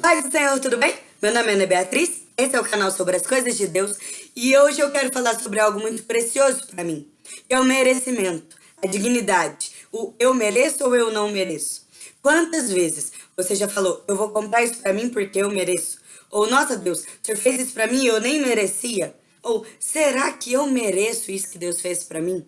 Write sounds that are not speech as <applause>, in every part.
Paz do Senhor, tudo bem? Meu nome é Ana Beatriz, esse é o canal sobre as coisas de Deus e hoje eu quero falar sobre algo muito precioso para mim. É o merecimento, a dignidade, o eu mereço ou eu não mereço. Quantas vezes você já falou, eu vou comprar isso para mim porque eu mereço? Ou, nossa Deus, o Senhor fez isso para mim e eu nem merecia? Ou, será que eu mereço isso que Deus fez para mim?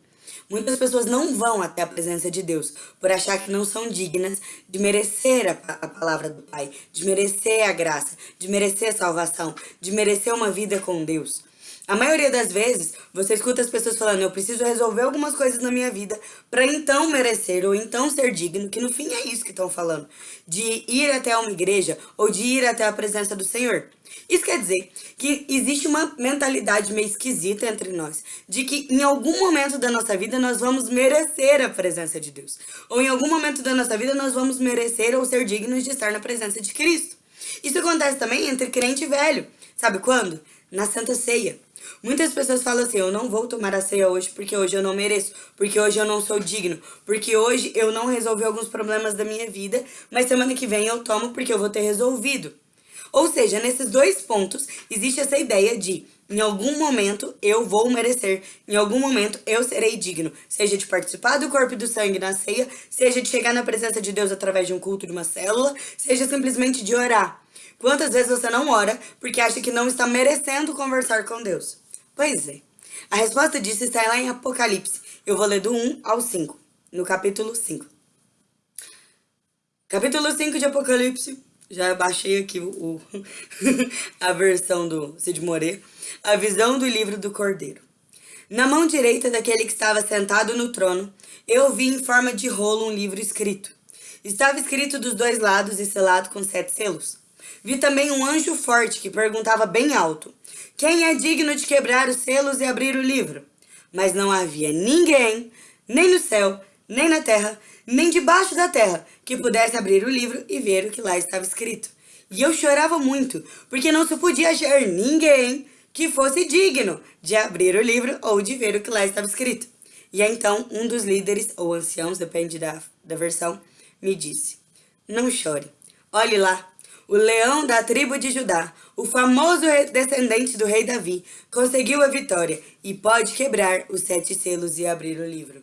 Muitas pessoas não vão até a presença de Deus por achar que não são dignas de merecer a, a, palavra do Pai, de merecer a graça, de merecer a salvação, de merecer uma vida com Deus. A maioria das vezes, você escuta as pessoas falando, eu preciso resolver algumas coisas na minha vida para então merecer ou então ser digno, que no fim é isso que estão falando, de ir até uma igreja ou de ir até a presença do Senhor. Isso quer dizer que existe uma mentalidade meio esquisita entre nós, de que em algum momento da nossa vida nós vamos merecer a presença de Deus, ou em algum momento da nossa vida nós vamos merecer ou ser dignos de estar na presença de Cristo. Isso acontece também entre crente e velho. Sabe quando? Na Santa Ceia. Muitas pessoas falam assim, eu não vou tomar a ceia hoje porque hoje eu não mereço, porque hoje eu não sou digno, porque hoje eu não resolvi alguns problemas da minha vida, mas semana que vem eu tomo porque eu vou ter resolvido. Ou seja, nesses dois pontos, existe essa ideia de, em algum momento, eu vou merecer, em algum momento, eu serei digno, seja de participar do corpo e do sangue na ceia, seja de chegar na presença de Deus através de um culto de uma célula, seja simplesmente de orar. Quantas vezes você não ora porque acha que não está merecendo conversar com Deus? Pois é. A resposta disso está lá em Apocalipse. Eu vou ler do 1 ao 5, no capítulo 5. Capítulo 5 de Apocalipse. Já baixei aqui o, o <laughs> a versão do Cid Moreira. A visão do livro do Cordeiro. Na mão direita daquele que estava sentado no trono, eu vi em forma de rolo um livro escrito. Estava escrito dos dois lados e selado com sete selos. Vi também um anjo forte que perguntava bem alto, quem é digno de quebrar os selos e abrir o livro? Mas não havia ninguém, nem no céu, nem na terra, nem debaixo da terra, que pudesse abrir o livro e ver o que lá estava escrito. E eu chorava muito, porque não se podia achar ninguém que fosse digno de abrir o livro ou de ver o que lá estava escrito. E então um dos líderes, ou anciãos, depende da, da versão, me disse, não chore, olhe lá, o leão da tribo de Judá, o famoso descendente do rei Davi, conseguiu a vitória e pode quebrar os sete selos e abrir o livro.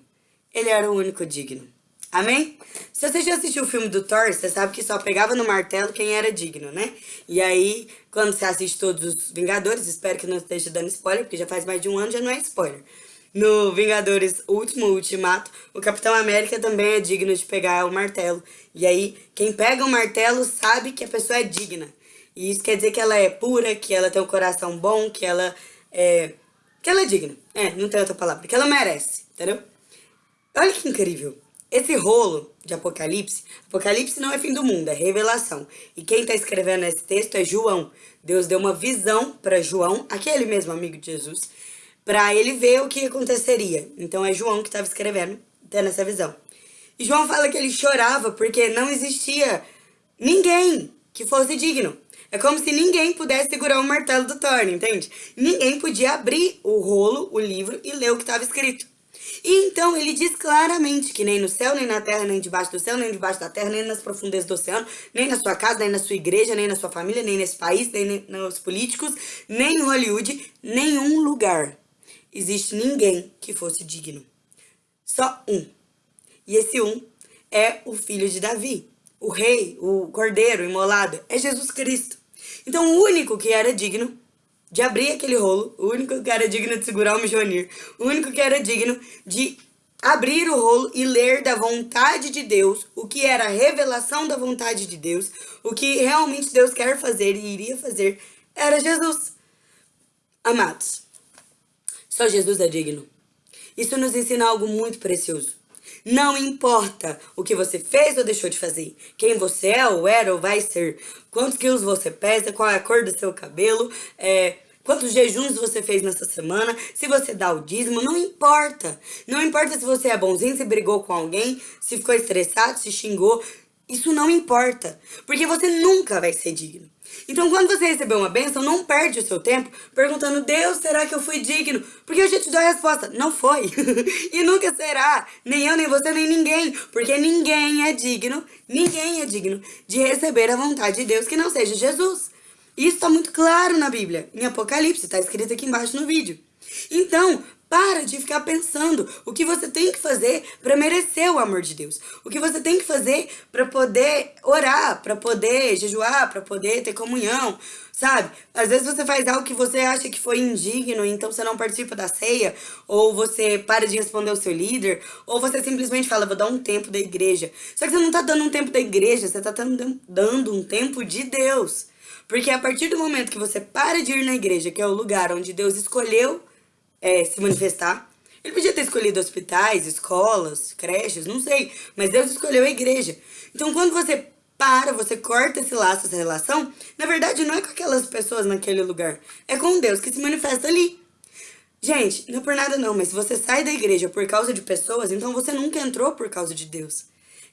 Ele era o único digno. Amém? Se você já assistiu o filme do Thor, você sabe que só pegava no martelo quem era digno, né? E aí, quando você assiste todos os Vingadores, espero que não esteja dando spoiler, porque já faz mais de um ano, já não é spoiler. No Vingadores Último Ultimato, o Capitão América também é digno de pegar o martelo. E aí, quem pega o martelo sabe que a pessoa é digna. E isso quer dizer que ela é pura, que ela tem um coração bom, que ela é... Que ela é digna. É, não tem outra palavra. Que ela merece, entendeu? Olha que incrível. Esse rolo de Apocalipse, Apocalipse não é fim do mundo, é revelação. E quem está escrevendo esse texto é João. Deus deu uma visão para João, aquele mesmo amigo de Jesus, para ele ver o que aconteceria. Então é João que estava escrevendo, tendo essa visão. E João fala que ele chorava porque não existia ninguém que fosse digno. É como se ninguém pudesse segurar o martelo do Thor, entende? Ninguém podia abrir o rolo, o livro, e ler o que estava escrito. E então ele diz claramente que nem no céu, nem na terra, nem debaixo do céu, nem debaixo da terra, nem nas profundezas do oceano, nem na sua casa, nem na sua igreja, nem na sua família, nem nesse país, nem nos políticos, nem em Hollywood, nenhum lugar existe ninguém que fosse digno. Só um. E esse um é o filho de Davi, o rei, o cordeiro imolado, é Jesus Cristo. Então o único que era digno de abrir aquele rolo, o único que era digno de segurar o Mijonir, o único que era digno de abrir o rolo e ler da vontade de Deus, o que era a revelação da vontade de Deus, o que realmente Deus quer fazer e iria fazer, era Jesus. Amados, só Jesus é digno. Isso nos ensina algo muito precioso. Não importa o que você fez ou deixou de fazer, quem você é ou era ou vai ser, quantos quilos você pesa, qual é a cor do seu cabelo, é, quantos jejuns você fez nessa semana, se você dá o dízimo, não importa. Não importa se você é bonzinho, se brigou com alguém, se ficou estressado, se xingou. Isso não importa, porque você nunca vai ser digno. Então, quando você receber uma bênção, não perde o seu tempo perguntando, Deus, será que eu fui digno? Porque eu já te dou a resposta, não foi. <laughs> e nunca será, nem eu, nem você, nem ninguém. Porque ninguém é digno, ninguém é digno de receber a vontade de Deus que não seja Jesus. Isso está muito claro na Bíblia, em Apocalipse, está escrito aqui embaixo no vídeo. Então, para de ficar pensando o que você tem que fazer para merecer o amor de Deus. O que você tem que fazer para poder orar, para poder jejuar, para poder ter comunhão, sabe? Às vezes você faz algo que você acha que foi indigno, então você não participa da ceia, ou você para de responder o seu líder, ou você simplesmente fala, vou dar um tempo da igreja. Só que você não tá dando um tempo da igreja, você tá dando um tempo de Deus. Porque a partir do momento que você para de ir na igreja, que é o lugar onde Deus escolheu é, se manifestar. Ele podia ter escolhido hospitais, escolas, creches, não sei. Mas Deus escolheu a igreja. Então, quando você para, você corta esse laço, essa relação, na verdade não é com aquelas pessoas naquele lugar. É com Deus que se manifesta ali. Gente, não é por nada não, mas se você sai da igreja por causa de pessoas, então você nunca entrou por causa de Deus.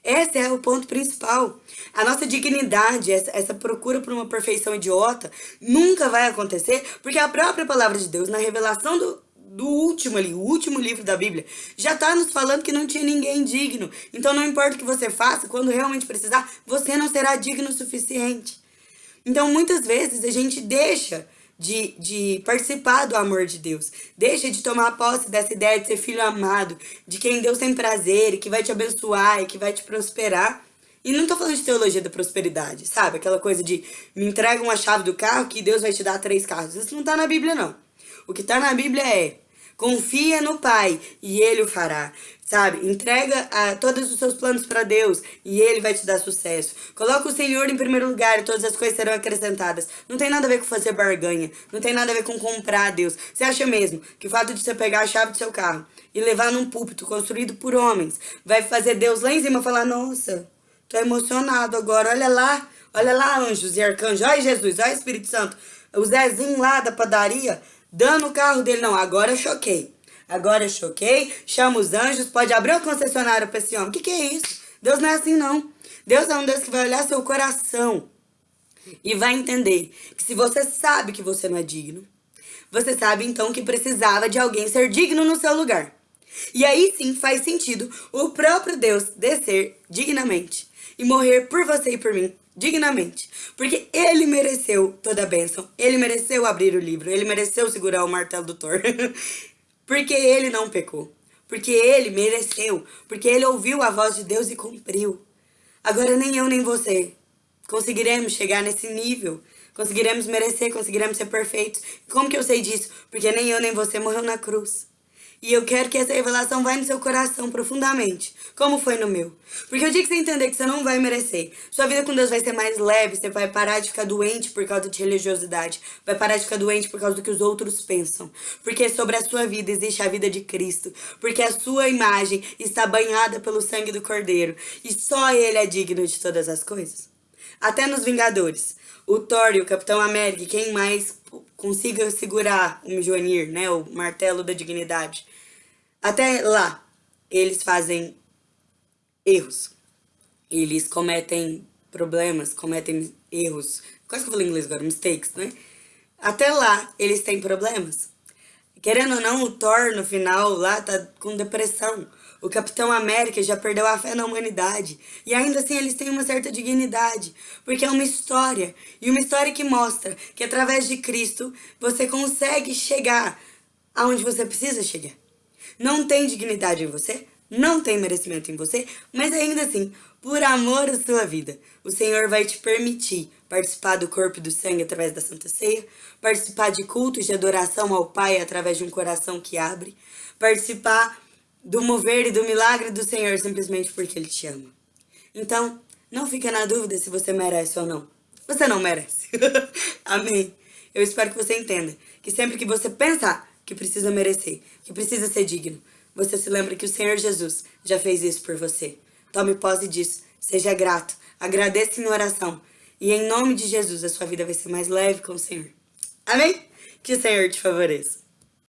Esse é o ponto principal. A nossa dignidade, essa, essa procura por uma perfeição idiota, nunca vai acontecer, porque a própria palavra de Deus, na revelação do, do último ali, o último livro da Bíblia, já está nos falando que não tinha ninguém digno. Então não importa o que você faça, quando realmente precisar, você não será digno o suficiente. Então muitas vezes a gente deixa de, de participar do amor de Deus. Deixa de tomar posse dessa ideia de ser filho amado, de quem Deus tem prazer e que vai te abençoar e que vai te prosperar. E não tô falando de teologia da prosperidade, sabe? Aquela coisa de me entrega uma chave do carro que Deus vai te dar três carros. Isso não tá na Bíblia, não. O que tá na Bíblia é Confia no Pai e Ele o fará. Sabe? Entrega a, todos os seus planos para Deus e Ele vai te dar sucesso. Coloca o Senhor em primeiro lugar e todas as coisas serão acrescentadas. Não tem nada a ver com fazer barganha. Não tem nada a ver com comprar a Deus. Você acha mesmo que o fato de você pegar a chave do seu carro e levar num púlpito construído por homens vai fazer Deus lá em cima falar, nossa, tô emocionado agora, olha lá, olha lá anjos e arcanjos, olha Jesus, olha Espírito Santo. O Zezinho lá da padaria dando o carro dele. Não, agora eu choquei. Agora eu choquei, chama os anjos, pode abrir o concessionário para esse homem. O que, que é isso? Deus não é assim, não. Deus é um Deus que vai olhar seu coração e vai entender que se você sabe que você não é digno, você sabe então que precisava de alguém ser digno no seu lugar. E aí sim faz sentido o próprio Deus descer dignamente e morrer por você e por mim dignamente. Porque ele mereceu toda a bênção. Ele mereceu abrir o livro. Ele mereceu segurar o martelo do Thor. <laughs> porque ele não pecou. Porque ele mereceu. Porque ele ouviu a voz de Deus e cumpriu. Agora nem eu nem você conseguiremos chegar nesse nível. Conseguiremos merecer, conseguiremos ser perfeitos. Como que eu sei disso? Porque nem eu nem você morreu na cruz. E eu quero que essa revelação vá no seu coração profundamente, como foi no meu. Porque o dia que você entender que você não vai merecer, sua vida com Deus vai ser mais leve, você vai parar de ficar doente por causa de religiosidade, vai parar de ficar doente por causa do que os outros pensam. Porque sobre a sua vida existe a vida de Cristo, porque a sua imagem está banhada pelo sangue do Cordeiro, e só Ele é digno de todas as coisas. Até nos Vingadores, o Thor e o Capitão América, quem mais consiga segurar o Mjolnir, né, o martelo da dignidade. Até lá, eles fazem erros. Eles cometem problemas, cometem erros. Quase que eu falei inglês agora, mistakes, né? Até lá, eles têm problemas. Querendo ou não, o Thor, no final, lá, tá com depressão. O Capitão América já perdeu a fé na humanidade. E ainda assim eles têm uma certa dignidade. Porque é uma história. E uma história que mostra que através de Cristo você consegue chegar aonde você precisa chegar. Não tem dignidade em você, não tem merecimento em você, mas ainda assim, por amor à sua vida, o Senhor vai te permitir participar do corpo e do sangue através da Santa Ceia, participar de cultos de adoração ao Pai através de um coração que abre, participar do mover e do milagre do Senhor simplesmente porque Ele te ama. Então, não fica na dúvida se você merece ou não. Você não merece. <laughs> Amém. Eu espero que você entenda que sempre que você pensar que precisa merecer, que precisa ser digno, você se lembra que o Senhor Jesus já fez isso por você. Tome posse disso. Seja grato. Agradeça em oração. E em nome de Jesus, a sua vida vai ser mais leve com o Senhor. Amém? Que o Senhor te favoreça.